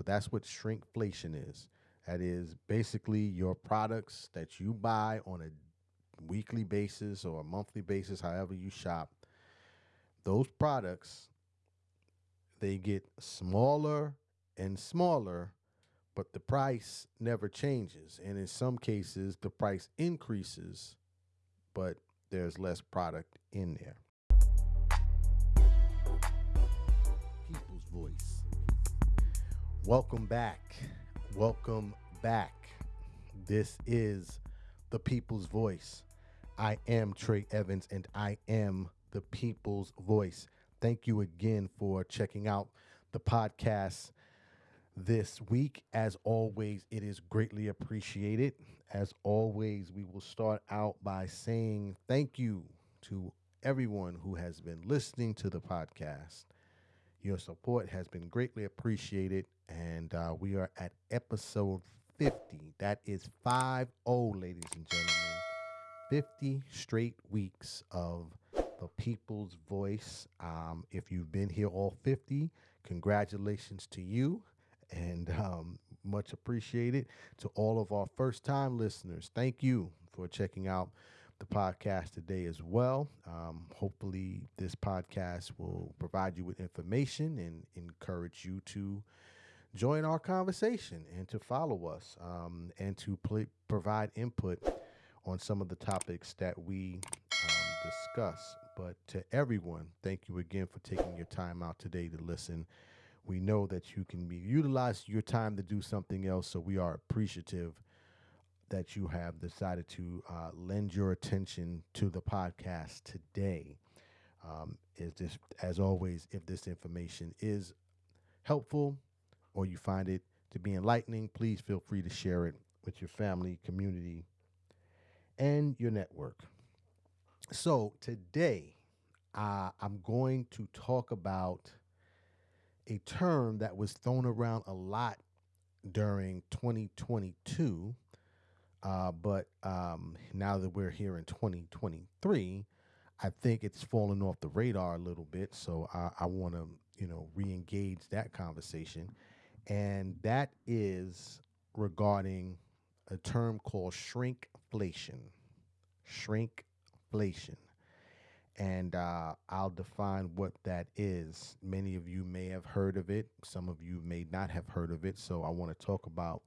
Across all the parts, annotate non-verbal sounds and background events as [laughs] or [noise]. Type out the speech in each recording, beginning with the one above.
So that's what shrinkflation is. That is basically your products that you buy on a weekly basis or a monthly basis, however you shop. Those products they get smaller and smaller, but the price never changes. And in some cases, the price increases, but there's less product in there. People's Voice. Welcome back. Welcome back. This is the People's Voice. I am Trey Evans and I am the People's Voice. Thank you again for checking out the podcast this week. As always, it is greatly appreciated. As always, we will start out by saying thank you to everyone who has been listening to the podcast. Your support has been greatly appreciated, and uh, we are at episode 50. That is 5 0, ladies and gentlemen. 50 straight weeks of the people's voice. Um, if you've been here all 50, congratulations to you and um, much appreciated to all of our first time listeners. Thank you for checking out the podcast today as well. Um, hopefully, this podcast will provide you with information and encourage you to join our conversation and to follow us um, and to pl- provide input on some of the topics that we um, discuss. But to everyone, thank you again for taking your time out today to listen. We know that you can be utilize your time to do something else, so we are appreciative that you have decided to uh, lend your attention to the podcast today. Um, is this, as always, if this information is helpful or you find it to be enlightening, please feel free to share it with your family, community, and your network. So today, uh, I'm going to talk about a term that was thrown around a lot during 2022. Uh, but um, now that we're here in 2023, I think it's fallen off the radar a little bit. So I, I want to, you know, re-engage that conversation, and that is regarding a term called shrinkflation. Shrinkflation. And uh, I'll define what that is. Many of you may have heard of it, some of you may not have heard of it. So I want to talk about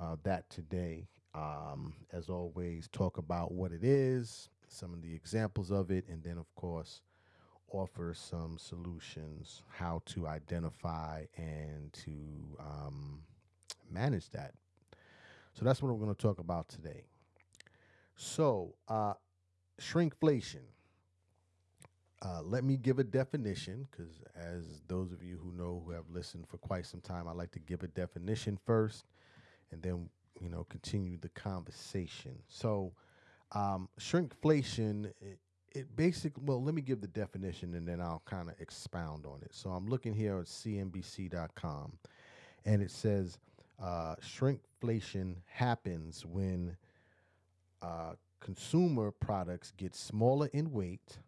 uh, that today. Um, as always, talk about what it is, some of the examples of it, and then, of course, offer some solutions how to identify and to um, manage that. So that's what we're going to talk about today. So, uh, shrinkflation. Uh, let me give a definition because, as those of you who know who have listened for quite some time, I like to give a definition first and then, you know, continue the conversation. So, um, shrinkflation, it, it basically, well, let me give the definition and then I'll kind of expound on it. So, I'm looking here at CNBC.com and it says uh, shrinkflation happens when uh, consumer products get smaller in weight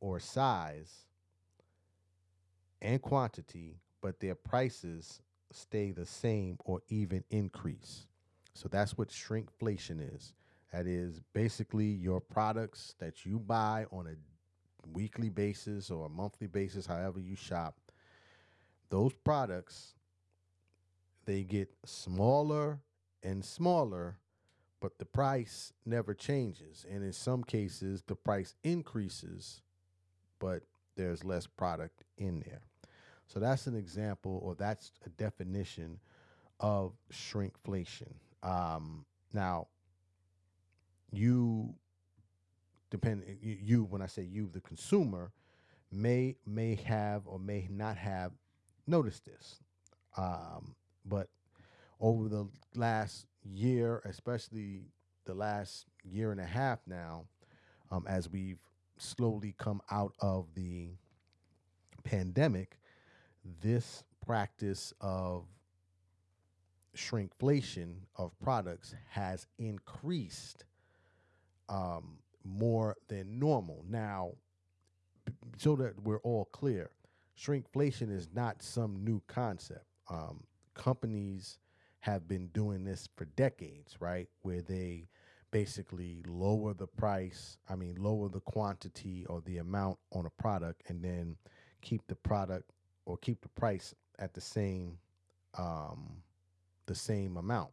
or size and quantity, but their prices stay the same or even increase. So that's what shrinkflation is. That is basically your products that you buy on a weekly basis or a monthly basis, however you shop. Those products they get smaller and smaller, but the price never changes. And in some cases, the price increases, but there's less product in there. So that's an example, or that's a definition of shrinkflation. Um, now, you depend you when I say you, the consumer, may may have or may not have noticed this. Um, but over the last year, especially the last year and a half now, um, as we've slowly come out of the pandemic, this practice of shrinkflation of products has increased um, more than normal. Now, so that we're all clear, shrinkflation is not some new concept. Um, companies have been doing this for decades, right? Where they basically lower the price, I mean, lower the quantity or the amount on a product and then keep the product or keep the price at the same um, the same amount.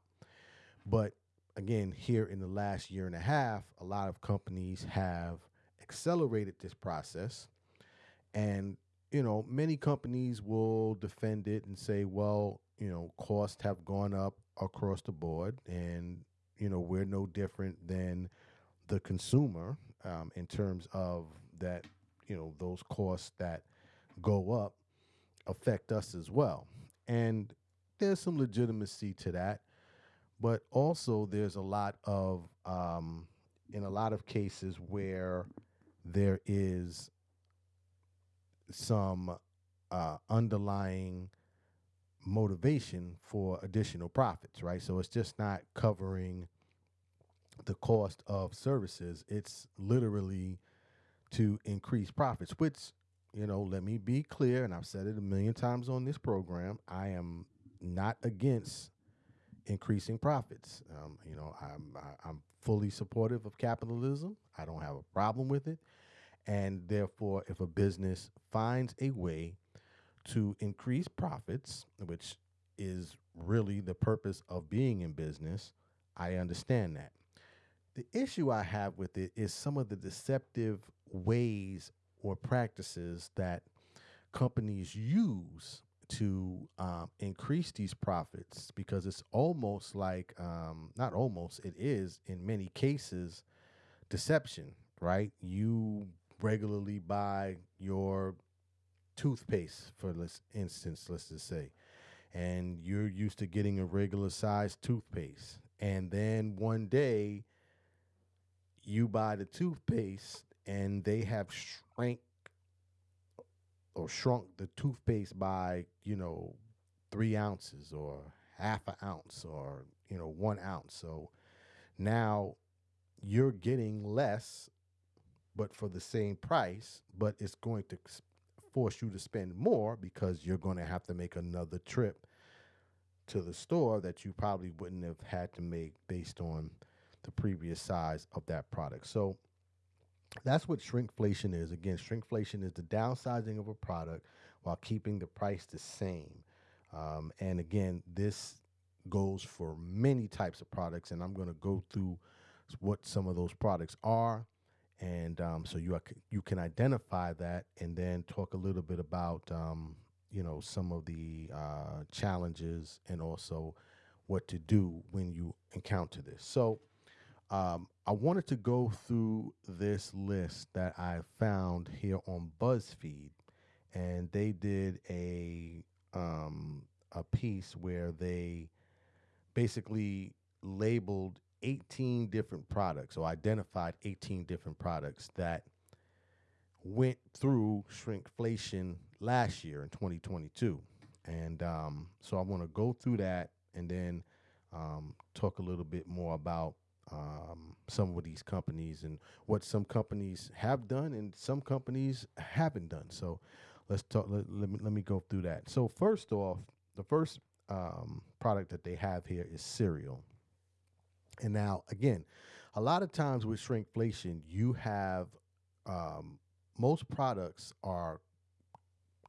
But again, here in the last year and a half, a lot of companies have accelerated this process. And, you know, many companies will defend it and say, well, you know, costs have gone up across the board. And, you know, we're no different than the consumer um, in terms of that, you know, those costs that go up affect us as well. And there's some legitimacy to that. But also, there's a lot of, um, in a lot of cases, where there is some uh, underlying motivation for additional profits, right? So it's just not covering the cost of services. It's literally to increase profits, which, you know, let me be clear, and I've said it a million times on this program. I am not against increasing profits. Um, you know, I'm I, I'm fully supportive of capitalism. I don't have a problem with it, and therefore, if a business finds a way to increase profits, which is really the purpose of being in business, I understand that. The issue I have with it is some of the deceptive ways or practices that companies use to um, increase these profits because it's almost like um, not almost it is in many cases deception right? You regularly buy your toothpaste for instance let's just say and you're used to getting a regular size toothpaste and then one day you buy the toothpaste and they have shrank or shrunk the toothpaste by you know three ounces or half an ounce or you know one ounce. So now you're getting less but for the same price but it's going to force you to spend more because you're going to have to make another trip to the store that you probably wouldn't have had to make based on the previous size of that product. So that's what shrinkflation is. Again, shrinkflation is the downsizing of a product while keeping the price the same. Um, and again, this goes for many types of products, and I'm going to go through what some of those products are, and um, so you are, you can identify that, and then talk a little bit about um, you know some of the uh, challenges and also what to do when you encounter this. So um, I wanted to go through this list that I found here on BuzzFeed, and they did a um, a piece where they basically labeled 18 different products or identified 18 different products that went through shrinkflation last year in 2022. And um, so I want to go through that and then um, talk a little bit more about um, some of these companies and what some companies have done and some companies haven't done. So let's talk. Let, let, me, let me go through that. So first off, the first um, product that they have here is cereal. And now again, a lot of times with shrinkflation, you have um, most products are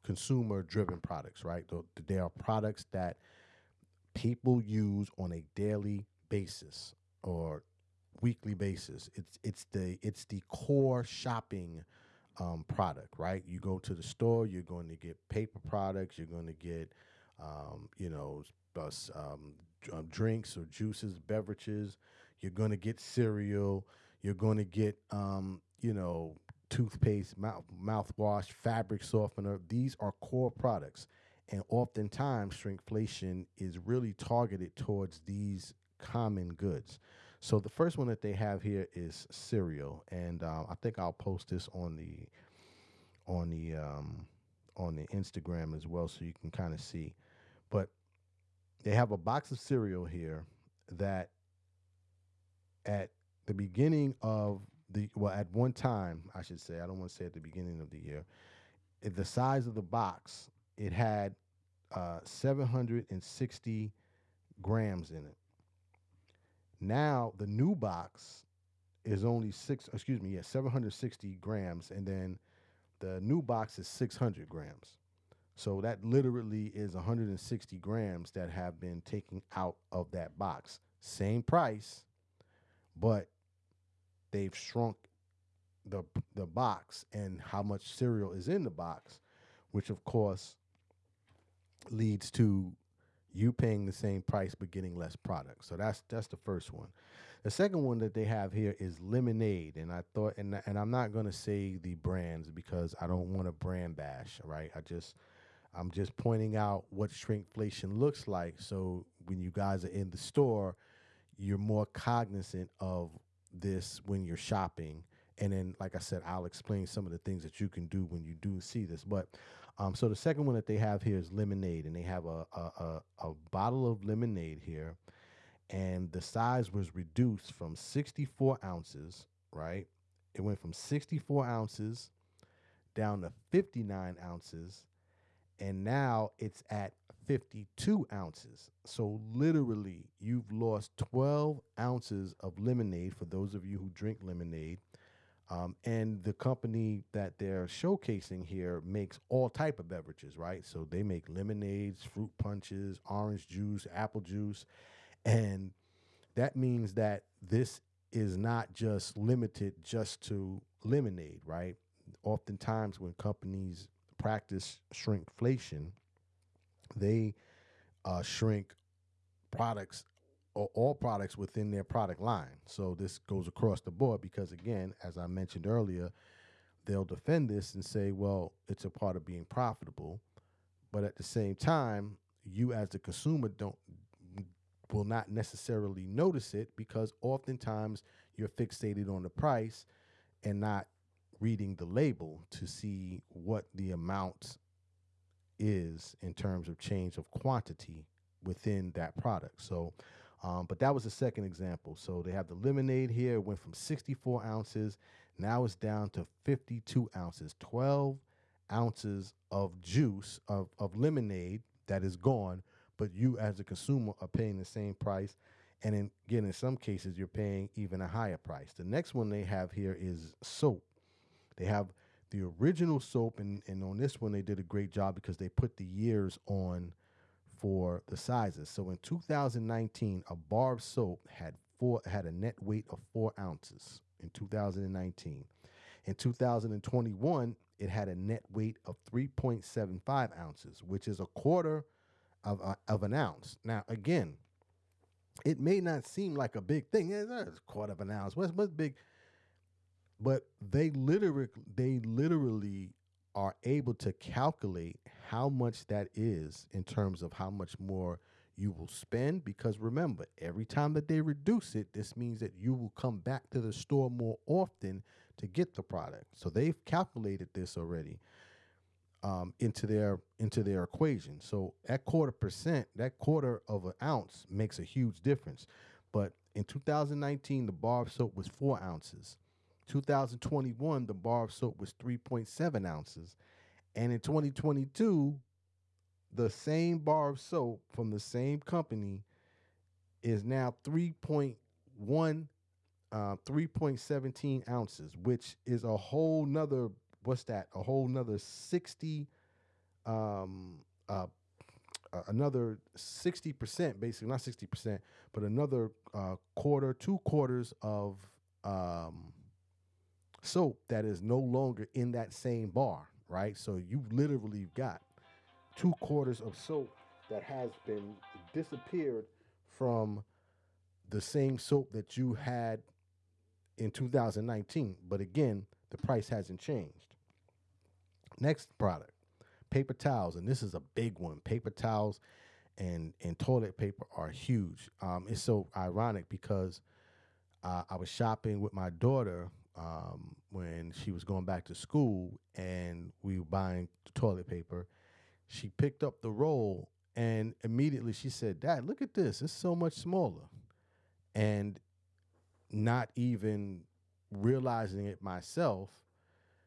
consumer driven products, right? They are products that people use on a daily basis or weekly basis. It's it's the it's the core shopping um, product, right? You go to the store, you're going to get paper products, you're going to get um, you know um, um, drinks or juices, beverages. You're going to get cereal. You're going to get um, you know toothpaste, mouth mouthwash, fabric softener. These are core products. And oftentimes, shrinkflation is really targeted towards these common goods. So the first one that they have here is cereal, and um, I think I'll post this on the on the um, on the Instagram as well, so you can kind of see. But they have a box of cereal here that at the beginning of the well at one time I should say I don't want to say at the beginning of the year the size of the box it had uh, 760 grams in it. Now the new box is only six. Excuse me, yeah, 760 grams, and then the new box is 600 grams. So that literally is 160 grams that have been taken out of that box. Same price, but they've shrunk the the box and how much cereal is in the box, which of course leads to you paying the same price but getting less product. So that's that's the first one. The second one that they have here is lemonade, and I thought, and and I'm not gonna say the brands because I don't want to brand bash. Right? I just I'm just pointing out what shrinkflation looks like. So when you guys are in the store, you're more cognizant of this when you're shopping. And then, like I said, I'll explain some of the things that you can do when you do see this. But um, so the second one that they have here is lemonade, and they have a, a, a, a bottle of lemonade here, and the size was reduced from 64 ounces, right? It went from 64 ounces down to 59 ounces, and now it's at 52 ounces. So literally, you've lost 12 ounces of lemonade for those of you who drink lemonade. Um, and the company that they're showcasing here makes all type of beverages, right? So they make lemonades, fruit punches, orange juice, apple juice, and that means that this is not just limited just to lemonade, right? Oftentimes, when companies practice shrinkflation, they uh, shrink products all products within their product line. So this goes across the board because, again, as I mentioned earlier, they'll defend this and say, well, it's a part of being profitable. But at the same time, you as the consumer don't will not necessarily notice it because oftentimes you're fixated on the price and not reading the label to see what the amount is in terms of change of quantity within that product. So, um, but that was the second example. So they have the lemonade here. It went from 64 ounces. Now it's down to 52 ounces, 12 ounces of juice of, of lemonade that is gone. But you, as a consumer, are paying the same price. And in, again, in some cases, you're paying even a higher price. The next one they have here is soap. They have the original soap, and, and on this one, they did a great job because they put the years on for the sizes. So in 2019, a bar of soap had four had a net weight of four ounces in 2019. In 2021, it had a net weight of 3.75 ounces, which is a quarter of, of an ounce. Now, again, it may not seem like a big thing. It's a quarter of an ounce. What's big? but they literally they literally are able to calculate how much that is in terms of how much more you will spend because remember every time that they reduce it this means that you will come back to the store more often to get the product. So they've calculated this already um, into their into their equation. So that quarter percent that quarter of an ounce makes a huge difference. But in 2019 the bar of soap was four ounces 2021, the bar of soap was 3.7 ounces. And in 2022, the same bar of soap from the same company is now 3.1, uh, 3.17 ounces, which is a whole nother, what's that? A whole nother 60, um, uh, another 60%, basically, not 60%, but another uh, quarter, two quarters of um, soap that is no longer in that same bar, right? So you literally got two quarters of soap that has been disappeared from the same soap that you had in 2019. But again, the price hasn't changed. Next product, paper towels, and this is a big one. Paper towels and and toilet paper are huge. Um, it's so ironic because uh, I was shopping with my daughter um, when she was going back to school and we were buying toilet paper. She picked up the roll and immediately she said, Dad, look at this. It's so much smaller. And not even realizing it myself,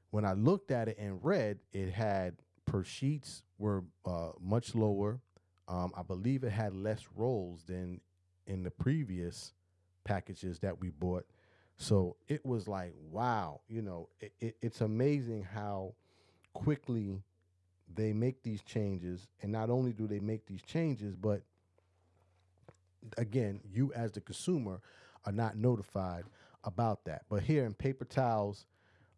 when I looked at it and read, it had per sheets were uh, much lower. Um, I believe it had less rolls than in the previous packages that we bought. So it was like, wow, you know, it, it, it's amazing how quickly they make these changes. And not only do they make these changes, but again, you as the consumer are not notified about that. But here in paper towels,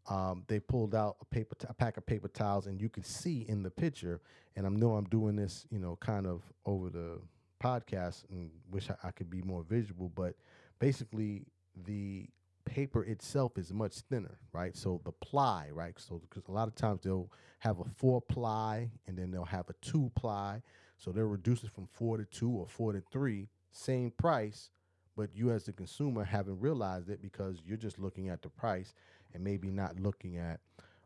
um, they pulled out a paper t- a pack of paper towels, and you can see in the picture. And I know I'm doing this, you know, kind of over the podcast, and wish I, I could be more visual. But basically, the paper itself is much thinner, right? So the ply, right? So because a lot of times they'll have a four ply and then they'll have a two ply. So they'll reduce it from four to two or four to three, same price, but you as the consumer haven't realized it because you're just looking at the price and maybe not looking at,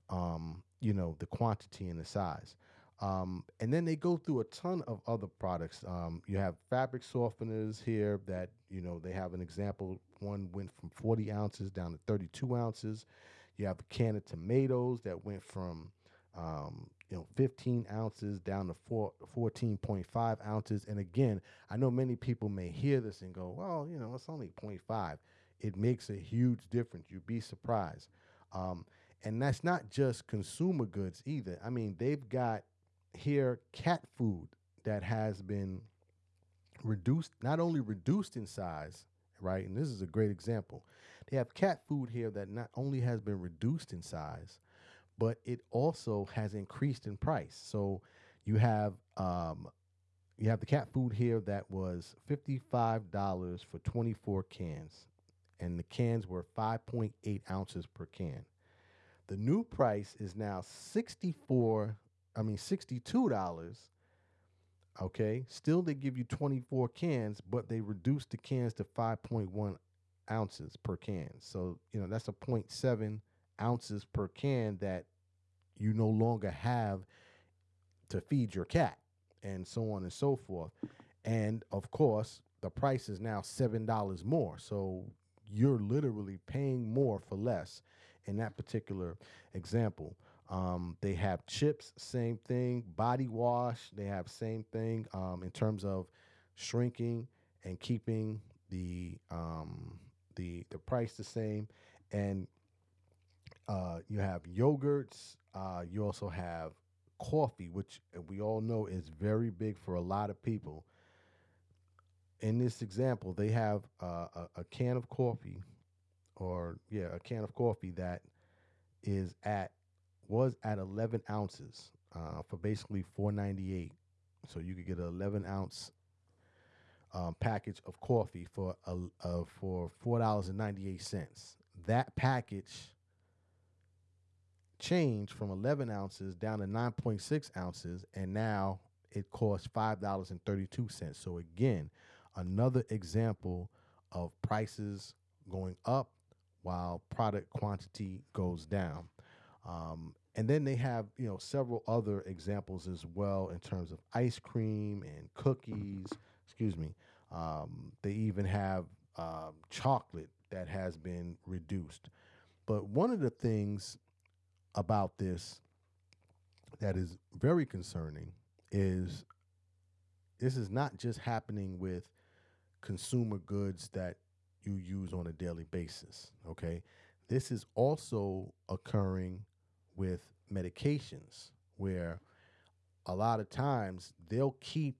um, you know, the quantity and the size. Um, and then they go through a ton of other products. Um, you have fabric softeners here that, you know, they have an example. One went from 40 ounces down to 32 ounces. You have a can of tomatoes that went from, um, you know, 15 ounces down to four, 14.5 ounces. And again, I know many people may hear this and go, well, you know, it's only 0.5. It makes a huge difference. You'd be surprised. Um, and that's not just consumer goods either. I mean, they've got here cat food that has been reduced, not only reduced in size, right? And this is a great example. They have cat food here that not only has been reduced in size, but it also has increased in price. So you have um, you have the cat food here that was fifty-five dollars for twenty-four cans, and the cans were five point eight ounces per can. The new price is now sixty-four I mean, $62. Okay. Still, they give you 24 cans, but they reduce the cans to 5.1 ounces per can. So, you know, that's a 0.7 ounces per can that you no longer have to feed your cat, and so on and so forth. And of course, the price is now $7 more. So you're literally paying more for less in that particular example. Um, they have chips, same thing. Body wash, they have same thing um, in terms of shrinking and keeping the um, the the price the same. And uh, you have yogurts. Uh, you also have coffee, which we all know is very big for a lot of people. In this example, they have uh, a, a can of coffee, or yeah, a can of coffee that is at was at 11 ounces uh, for basically 498 so you could get an 11 ounce um, package of coffee for a, uh, for four dollars and 98 cents. That package changed from 11 ounces down to 9.6 ounces and now it costs five dollars and 32 cents. So again another example of prices going up while product quantity goes down. Um, and then they have you know several other examples as well in terms of ice cream and cookies. Excuse me. Um, they even have um, chocolate that has been reduced. But one of the things about this that is very concerning is this is not just happening with consumer goods that you use on a daily basis. Okay. This is also occurring with medications where a lot of times they'll keep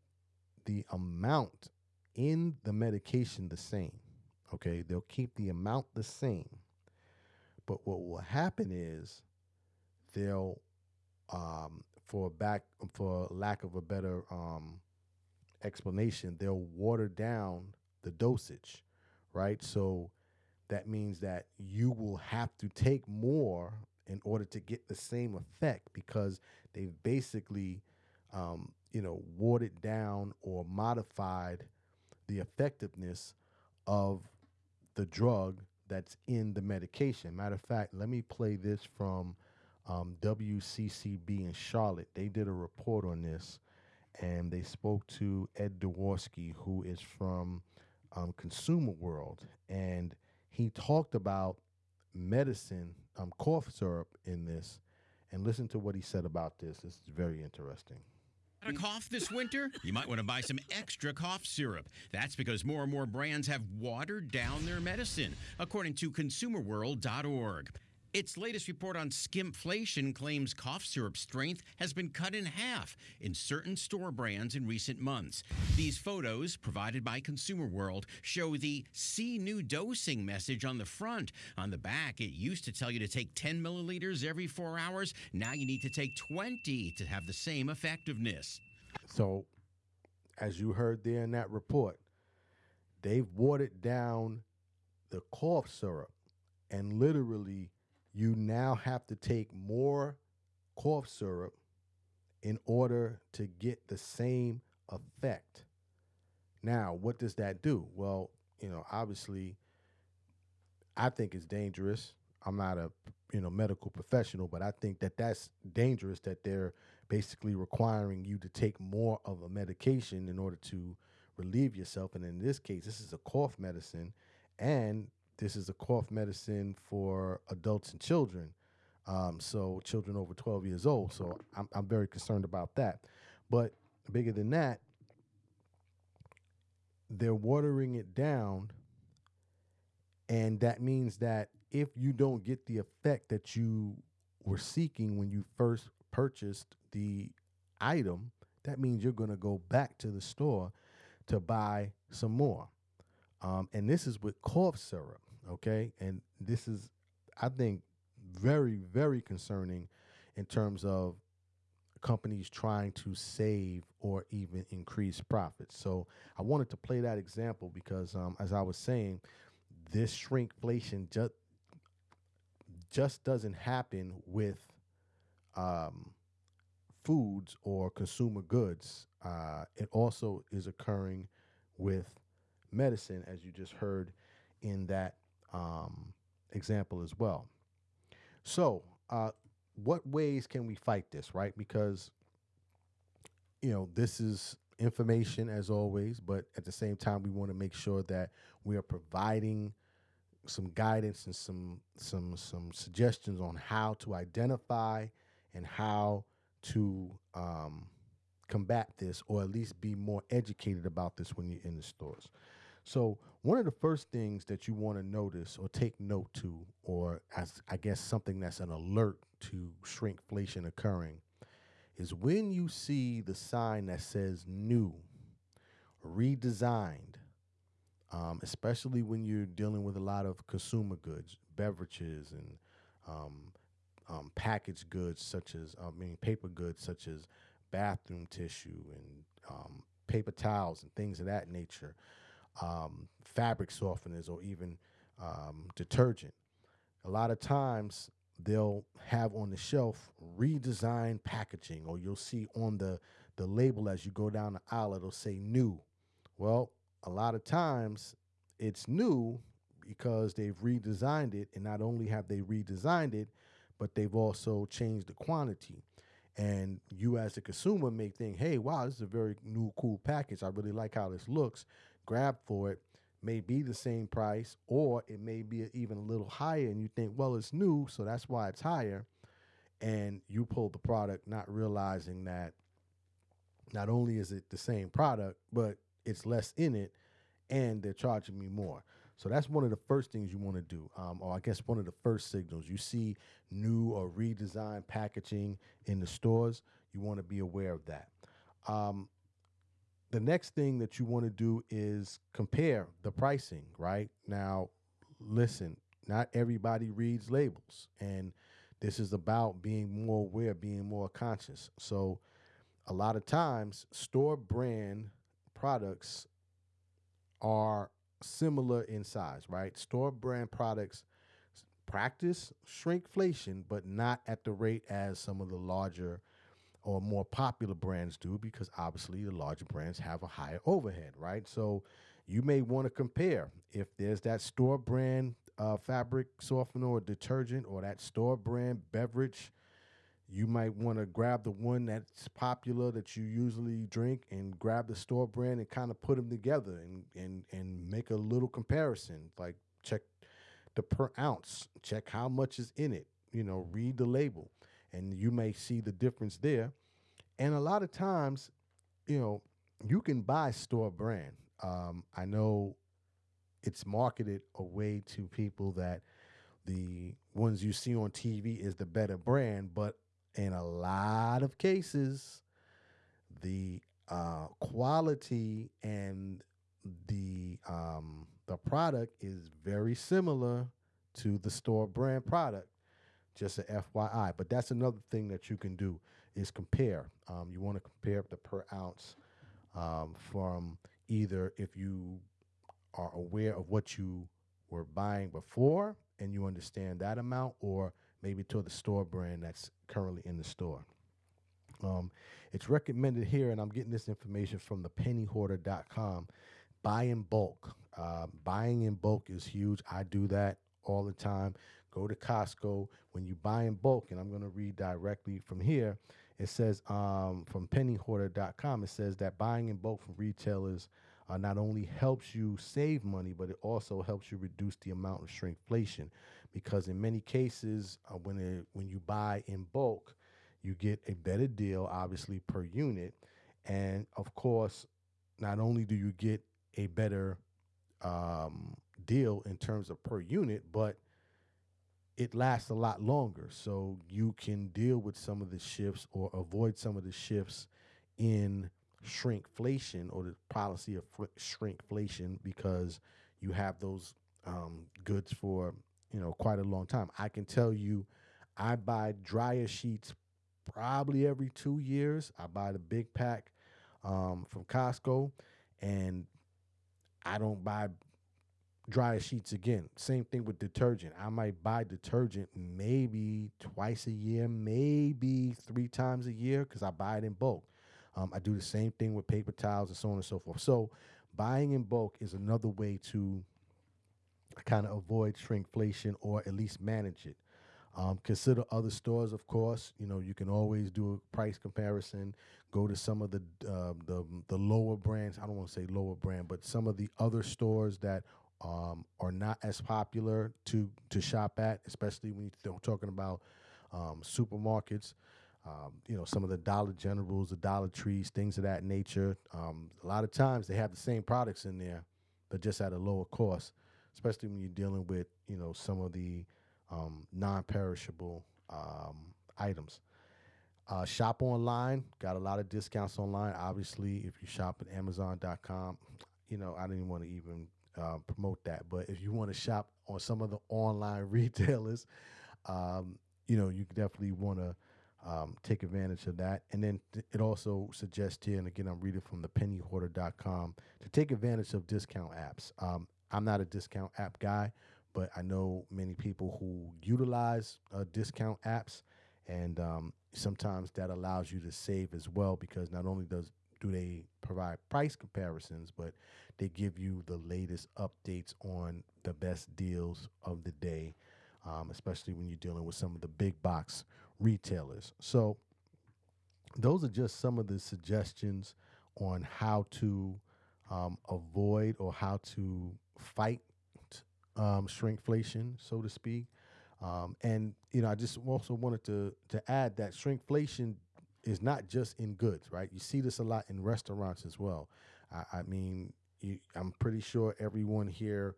the amount in the medication the same. Okay, they'll keep the amount the same. But what will happen is they'll, um, for back for lack of a better um, explanation, they'll water down the dosage, right? So that means that you will have to take more in order to get the same effect because they've basically, um, you know, watered down or modified the effectiveness of the drug that's in the medication. Matter of fact, let me play this from um, WCCB in Charlotte. They did a report on this and they spoke to Ed Dworsky, who is from um, Consumer World. And he talked about medicine, um, cough syrup in this, and listen to what he said about this. This is very interesting. Got a cough this winter? [laughs] You might want to buy some extra cough syrup. That's because more and more brands have watered down their medicine, according to consumerworld.org. Its latest report on skimpflation claims cough syrup strength has been cut in half in certain store brands in recent months. These photos, provided by Consumer World, show the see new dosing message on the front. On the back, it used to tell you to take 10 milliliters every four hours. Now you need to take 20 to have the same effectiveness. So, as you heard there in that report, they've watered down the cough syrup and literally you now have to take more cough syrup in order to get the same effect. Now, what does that do? Well, you know, obviously, I think it's dangerous. I'm not a you know medical professional, but I think that that's dangerous that they're basically requiring you to take more of a medication in order to relieve yourself. And in this case, this is a cough medicine, and this is a cough medicine for adults and children. Um, so children over 12 years old. So I'm, I'm very concerned about that. But bigger than that, they're watering it down. And that means that if you don't get the effect that you were seeking when you first purchased the item, that means you're going to go back to the store to buy some more. Um, and this is with cough syrup okay? And this is, I think, very, very concerning in terms of companies trying to save or even increase profits. So I wanted to play that example because, um, as I was saying, this shrinkflation just just doesn't happen with um, foods or consumer goods. Uh, it also is occurring with medicine, as you just heard in that um, example as well. So, uh, what ways can we fight this, right? Because, you know, this is information as always, but at the same time, we want to make sure that we are providing some guidance and some some some suggestions on how to identify and how to um, combat this, or at least be more educated about this when you're in the stores. So one of the first things that you want to notice or take note to, or as I guess something that's an alert to shrinkflation occurring, is when you see the sign that says new, redesigned, um, especially when you're dealing with a lot of consumer goods, beverages, and um, um, packaged goods such as, I mean, paper goods such as bathroom tissue and um, paper towels and things of that nature um, fabric softeners or even um, detergent. A lot of times they'll have on the shelf redesigned packaging, or you'll see on the, the label as you go down the aisle, it'll say new. Well, a lot of times it's new because they've redesigned it, and not only have they redesigned it, but they've also changed the quantity. And you, as a consumer, may think, hey, wow, this is a very new, cool package. I really like how this looks grab for it may be the same price or it may be even a little higher and you think well it's new so that's why it's higher. And you pull the product not realizing that not only is it the same product but it's less in it and they're charging me more. So that's one of the first things you want to do um, or i guess one of the first signals. You see new or redesigned packaging in the stores you want to be aware of that. Um, the next thing that you want to do is compare the pricing, right? Now, listen, not everybody reads labels, and this is about being more aware, being more conscious. So, a lot of times, store brand products are similar in size, right? Store brand products practice shrinkflation, but not at the rate as some of the larger or more popular brands do because obviously the larger brands have a higher overhead, right? So you may want to compare if there's that store brand uh, fabric softener or detergent or that store brand beverage. You might want to grab the one that's popular that you usually drink and grab the store brand and kind of put them together and, and, and make a little comparison. Like check the per ounce, check how much is in it, you know, read the label and you may see the difference there. And a lot of times, you know, you can buy store brand. Um, I know it's marketed away to people that the ones you see on TV is the better brand, but in a lot of cases, the uh, quality and the um, the product is very similar to the store brand product. Just a FYI, but that's another thing that you can do is compare. Um, you want to compare the per ounce um, from either if you are aware of what you were buying before and you understand that amount, or maybe to the store brand that's currently in the store. Um, it's recommended here, and I'm getting this information from the pennyhoarder.com. Buy in bulk. Uh, buying in bulk is huge. I do that all the time. Go to Costco. When you buy in bulk, and I'm going to read directly from here, it says um, from pennyhoarder.com, it says that buying in bulk from retailers uh, not only helps you save money, but it also helps you reduce the amount of shrinkflation. Because in many cases, uh, when it, when you buy in bulk, you get a better deal, obviously per unit, and of course, not only do you get a better um, deal in terms of per unit, but it lasts a lot longer. So you can deal with some of the shifts or avoid some of the shifts in shrinkflation or the policy of shrinkflation because you have those um, goods for you know quite a long time. I can tell you, I buy dryer sheets probably every two years. I buy the big pack um, from Costco, and I don't buy dryer sheets again. Same thing with detergent. I might buy detergent maybe twice a year, maybe three times a year because I buy it in bulk. Um, I do the same thing with paper towels and so on and so forth. So buying in bulk is another way to kind of avoid shrinkflation or at least manage it. Um, consider other stores, of course. You know, you can always do a price comparison. Go to some of the uh, the the lower brands. I don't want to say lower brand, but some of the other stores that um, are not as popular to to shop at, especially when you're talking about um, supermarkets. Um, you know, some of the Dollar Generals, the Dollar Trees, things of that nature. Um, a lot of times they have the same products in there, but just at a lower cost. Especially when you're dealing with you know some of the um, non-perishable um, items. Uh, shop online, got a lot of discounts online. Obviously, if you shop at Amazon.com, you know I didn't want to even uh, promote that. But if you want to shop on some of the online [laughs] retailers, um, you know, you definitely want to um, take advantage of that. And then th- it also suggests here, and again, I'm reading from the pennyhoarder.com, to take advantage of discount apps. Um, I'm not a discount app guy, but I know many people who utilize uh, discount apps, and um, sometimes that allows you to save as well because not only does do they provide price comparisons, but they give you the latest updates on the best deals of the day, um, especially when you're dealing with some of the big box retailers. So, those are just some of the suggestions on how to um, avoid or how to fight um, shrinkflation, so to speak. Um, and you know, I just also wanted to to add that shrinkflation is not just in goods, right? You see this a lot in restaurants as well. I, I mean, you, I'm pretty sure everyone here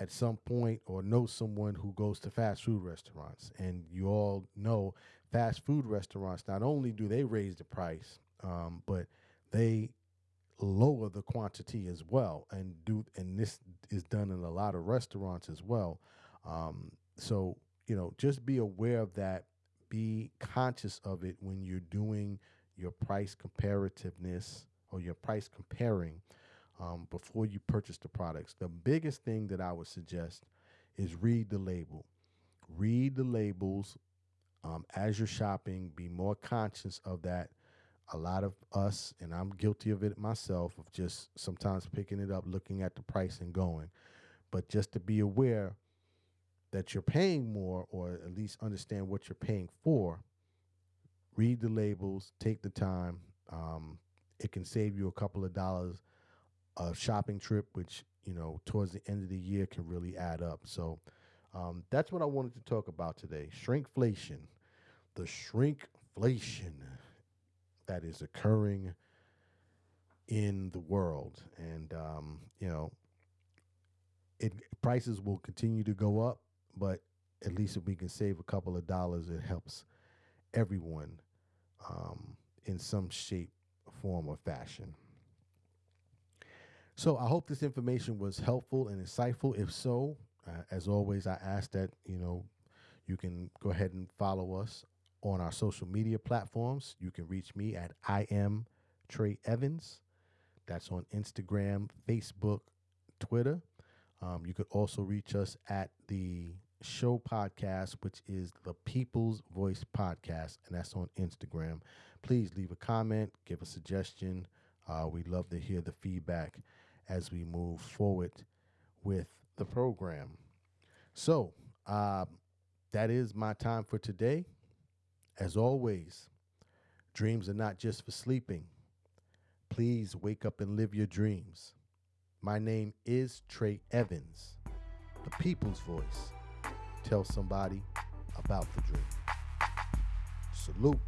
at some point or knows someone who goes to fast food restaurants, and you all know fast food restaurants. Not only do they raise the price, um, but they lower the quantity as well, and do and this is done in a lot of restaurants as well. Um, so you know, just be aware of that. Be conscious of it when you're doing your price comparativeness or your price comparing um, before you purchase the products. The biggest thing that I would suggest is read the label. Read the labels um, as you're shopping. Be more conscious of that. A lot of us, and I'm guilty of it myself, of just sometimes picking it up, looking at the price, and going. But just to be aware that you're paying more, or at least understand what you're paying for, read the labels, take the time. Um, it can save you a couple of dollars a shopping trip, which you know towards the end of the year can really add up. So um, that's what I wanted to talk about today: shrinkflation. the shrinkflation that is occurring in the world. And, um, you know, it prices will continue to go up, but at least if we can save a couple of dollars, it helps everyone um, in some shape, form, or fashion. So I hope this information was helpful and insightful. If so, uh, as always, I ask that you know you can go ahead and follow us on our social media platforms. You can reach me at I am Trey Evans. That's on Instagram, Facebook, Twitter. Um, you could also reach us at the show podcast, which is the People's Voice Podcast, and that's on Instagram. Please leave a comment, give a suggestion. Uh, we'd love to hear the feedback as we move forward with the program. So, uh, that is my time for today. As always, dreams are not just for sleeping. Please wake up and live your dreams. My name is Trey Evans, the people's voice. Tell somebody about the dream. Salute.